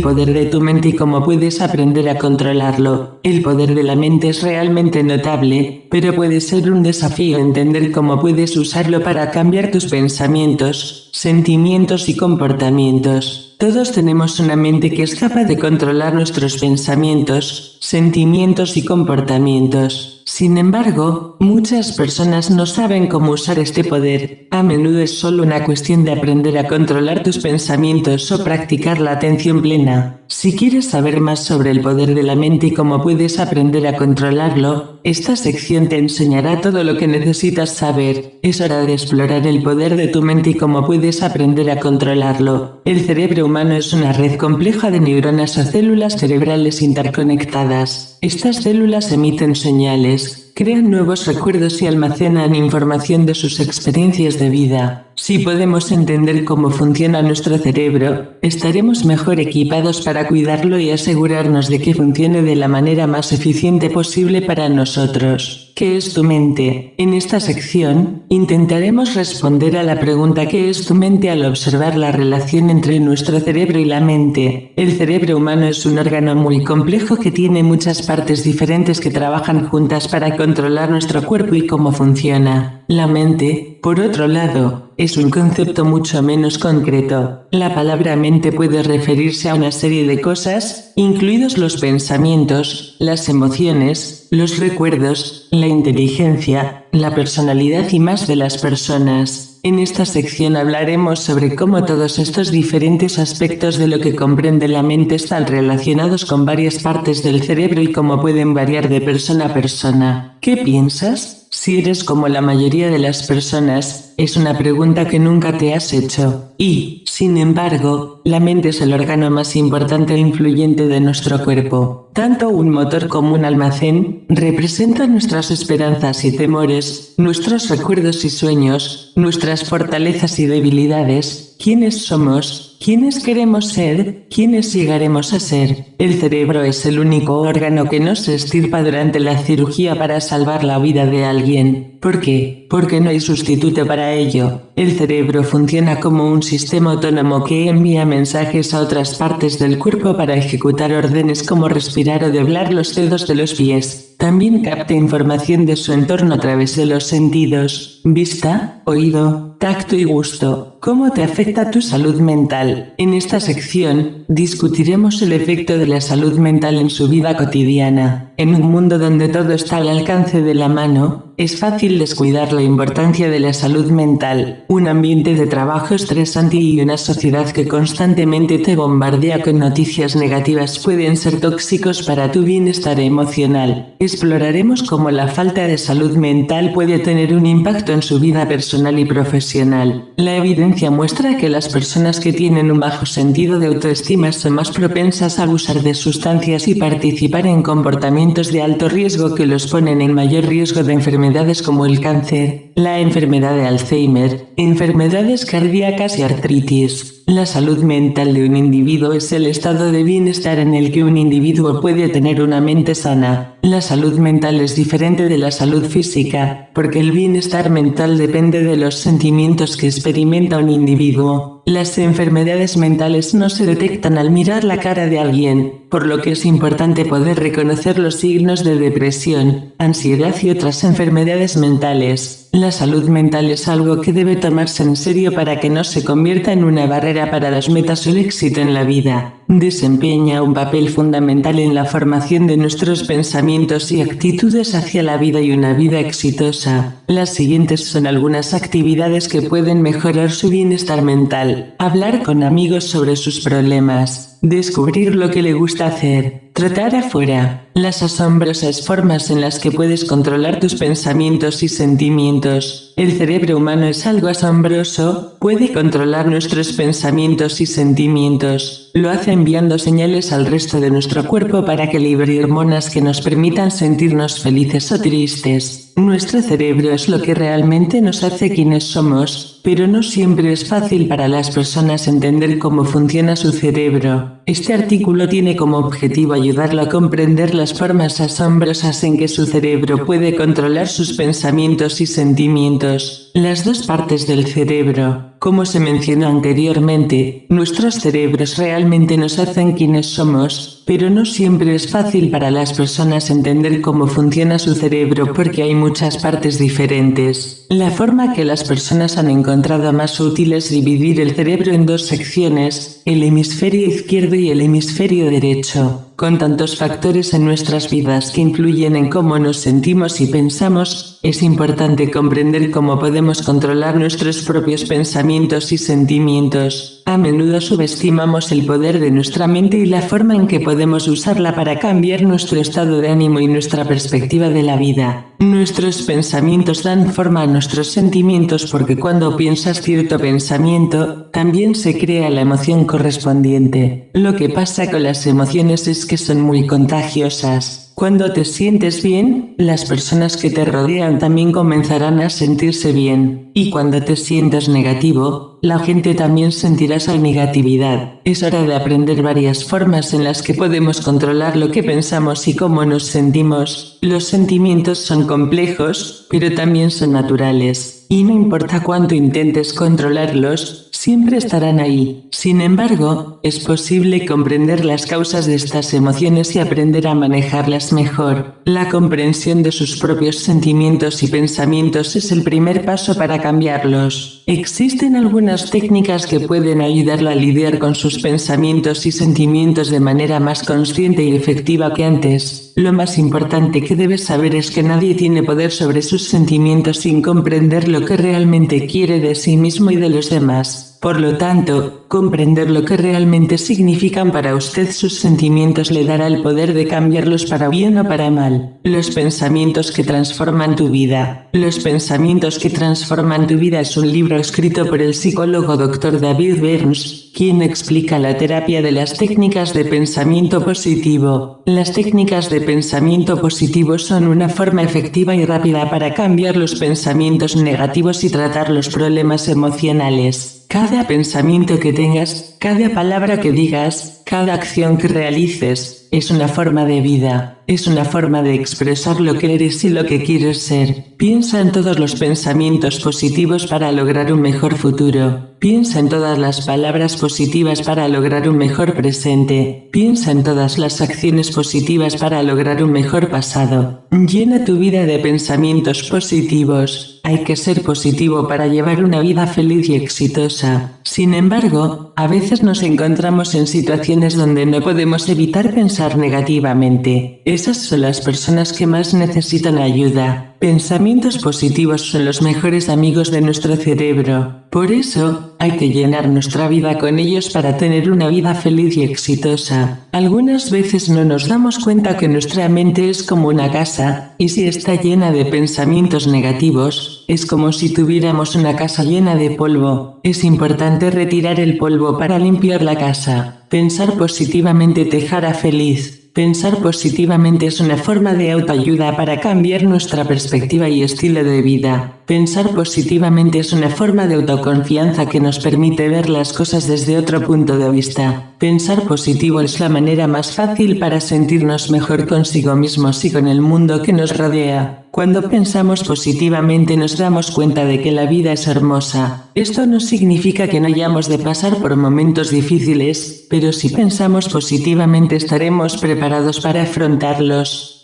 el poder de tu mente y cómo puedes aprender a controlarlo. El poder de la mente es realmente notable, pero puede ser un desafío entender cómo puedes usarlo para cambiar tus pensamientos, sentimientos y comportamientos. Todos tenemos una mente que es capaz de controlar nuestros pensamientos, sentimientos y comportamientos. Sin embargo, muchas personas no saben cómo usar este poder. A menudo es solo una cuestión de aprender a controlar tus pensamientos o practicar la atención plena. Si quieres saber más sobre el poder de la mente y cómo puedes aprender a controlarlo, esta sección te enseñará todo lo que necesitas saber. Es hora de explorar el poder de tu mente y cómo puedes aprender a controlarlo. El cerebro humano es una red compleja de neuronas o células cerebrales interconectadas. Estas células emiten señales, crean nuevos recuerdos y almacenan información de sus experiencias de vida. Si podemos entender cómo funciona nuestro cerebro, estaremos mejor equipados para cuidarlo y asegurarnos de que funcione de la manera más eficiente posible para nosotros. ¿Qué es tu mente? En esta sección, intentaremos responder a la pregunta ¿qué es tu mente? al observar la relación entre nuestro cerebro y la mente. El cerebro humano es un órgano muy complejo que tiene muchas partes diferentes que trabajan juntas para controlar nuestro cuerpo y cómo funciona. La mente, por otro lado, es un concepto mucho menos concreto. La palabra mente puede referirse a una serie de cosas, incluidos los pensamientos, las emociones, los recuerdos, la inteligencia, la personalidad y más de las personas. En esta sección hablaremos sobre cómo todos estos diferentes aspectos de lo que comprende la mente están relacionados con varias partes del cerebro y cómo pueden variar de persona a persona. ¿Qué piensas? Si eres como la mayoría de las personas, es una pregunta que nunca te has hecho. Y, sin embargo, la mente es el órgano más importante e influyente de nuestro cuerpo. Tanto un motor como un almacén representan nuestras esperanzas y temores, nuestros recuerdos y sueños, nuestras fortalezas y debilidades, quiénes somos, ¿Quiénes queremos ser? ¿Quiénes llegaremos a ser? El cerebro es el único órgano que no se estirpa durante la cirugía para salvar la vida de alguien. ¿Por qué? Porque no hay sustituto para ello. El cerebro funciona como un sistema autónomo que envía mensajes a otras partes del cuerpo para ejecutar órdenes como respirar o doblar los dedos de los pies. También capta información de su entorno a través de los sentidos, vista, oído, tacto y gusto. ¿Cómo te afecta tu salud mental? En esta sección, discutiremos el efecto de la salud mental en su vida cotidiana. En un mundo donde todo está al alcance de la mano, es fácil descuidar la importancia de la salud mental. Un ambiente de trabajo estresante y una sociedad que constantemente te bombardea con noticias negativas pueden ser tóxicos para tu bienestar emocional. Exploraremos cómo la falta de salud mental puede tener un impacto en su vida personal y profesional. La evidencia muestra que las personas que tienen un bajo sentido de autoestima son más propensas a abusar de sustancias y participar en comportamientos de alto riesgo que los ponen en mayor riesgo de enfermedades como el cáncer, la enfermedad de Alzheimer, enfermedades cardíacas y artritis. La salud mental de un individuo es el estado de bienestar en el que un individuo puede tener una mente sana. La salud mental es diferente de la salud física, porque el bienestar mental depende de los sentimientos que experimenta un individuo. Las enfermedades mentales no se detectan al mirar la cara de alguien, por lo que es importante poder reconocer los signos de depresión, ansiedad y otras enfermedades mentales. La salud mental es algo que debe tomarse en serio para que no se convierta en una barrera para las metas o el éxito en la vida. Desempeña un papel fundamental en la formación de nuestros pensamientos y actitudes hacia la vida y una vida exitosa. Las siguientes son algunas actividades que pueden mejorar su bienestar mental. Hablar con amigos sobre sus problemas. Descubrir lo que le gusta hacer. Tratar afuera. Las asombrosas formas en las que puedes controlar tus pensamientos y sentimientos. El cerebro humano es algo asombroso, puede controlar nuestros pensamientos y sentimientos. Lo hace enviando señales al resto de nuestro cuerpo para que libere hormonas que nos permitan sentirnos felices o tristes. Nuestro cerebro es lo que realmente nos hace quienes somos, pero no siempre es fácil para las personas entender cómo funciona su cerebro. Este artículo tiene como objetivo ayudarlo a comprender las formas asombrosas en que su cerebro puede controlar sus pensamientos y sentimientos. minder las dos partes del cerebro. Como se mencionó anteriormente, nuestros cerebros realmente nos hacen quienes somos, pero no siempre es fácil para las personas entender cómo funciona su cerebro porque hay muchas partes diferentes. La forma que las personas han encontrado más útil es dividir el cerebro en dos secciones, el hemisferio izquierdo y el hemisferio derecho. Con tantos factores en nuestras vidas que influyen en cómo nos sentimos y pensamos, es importante comprender cómo podemos controlar nuestros propios pensamientos y sentimientos. A menudo subestimamos el poder de nuestra mente y la forma en que podemos usarla para cambiar nuestro estado de ánimo y nuestra perspectiva de la vida. Nuestros pensamientos dan forma a nuestros sentimientos porque cuando piensas cierto pensamiento, también se crea la emoción correspondiente. Lo que pasa con las emociones es que son muy contagiosas. Cuando te sientes bien, las personas que te rodean también comenzarán a sentirse bien. Y cuando te sientas negativo, la gente también sentirá esa negatividad. Es hora de aprender varias formas en las que podemos controlar lo que pensamos y cómo nos sentimos. Los sentimientos son complejos, pero también son naturales. Y no importa cuánto intentes controlarlos, siempre estarán ahí. Sin embargo, es posible comprender las causas de estas emociones y aprender a manejarlas mejor. La comprensión de sus propios sentimientos y pensamientos es el primer paso para cambiarlos. Existen algunas técnicas que pueden ayudarlo a lidiar con sus pensamientos y sentimientos de manera más consciente y efectiva que antes. Lo más importante que debes saber es que nadie tiene poder sobre sus sentimientos sin comprender lo que realmente quiere de sí mismo y de los demás. Por lo tanto, comprender lo que realmente significan para usted sus sentimientos le dará el poder de cambiarlos para bien o para mal. Los pensamientos que transforman tu vida. Los pensamientos que transforman tu vida es un libro escrito por el psicólogo Dr. David Burns, quien explica la terapia de las técnicas de pensamiento positivo. Las técnicas de pensamiento positivo son una forma efectiva y rápida para cambiar los pensamientos negativos y tratar los problemas emocionales. Cada pensamiento que tengas, cada palabra que digas, cada acción que realices, es una forma de vida, es una forma de expresar lo que eres y lo que quieres ser. Piensa en todos los pensamientos positivos para lograr un mejor futuro. Piensa en todas las palabras positivas para lograr un mejor presente. Piensa en todas las acciones positivas para lograr un mejor pasado. Llena tu vida de pensamientos positivos. Hay que ser positivo para llevar una vida feliz y exitosa. Sin embargo, a veces nos encontramos en situaciones donde no podemos evitar pensar negativamente. Esas son las personas que más necesitan ayuda. Pensamientos positivos son los mejores amigos de nuestro cerebro. Por eso, hay que llenar nuestra vida con ellos para tener una vida feliz y exitosa. Algunas veces no nos damos cuenta que nuestra mente es como una casa, y si está llena de pensamientos negativos, es como si tuviéramos una casa llena de polvo. Es importante retirar el polvo para limpiar la casa. Pensar positivamente te hará feliz. Pensar positivamente es una forma de autoayuda para cambiar nuestra perspectiva y estilo de vida. Pensar positivamente es una forma de autoconfianza que nos permite ver las cosas desde otro punto de vista. Pensar positivo es la manera más fácil para sentirnos mejor consigo mismos y con el mundo que nos rodea. Cuando pensamos positivamente nos damos cuenta de que la vida es hermosa. Esto no significa que no hayamos de pasar por momentos difíciles, pero si pensamos positivamente estaremos preparados para afrontarlos.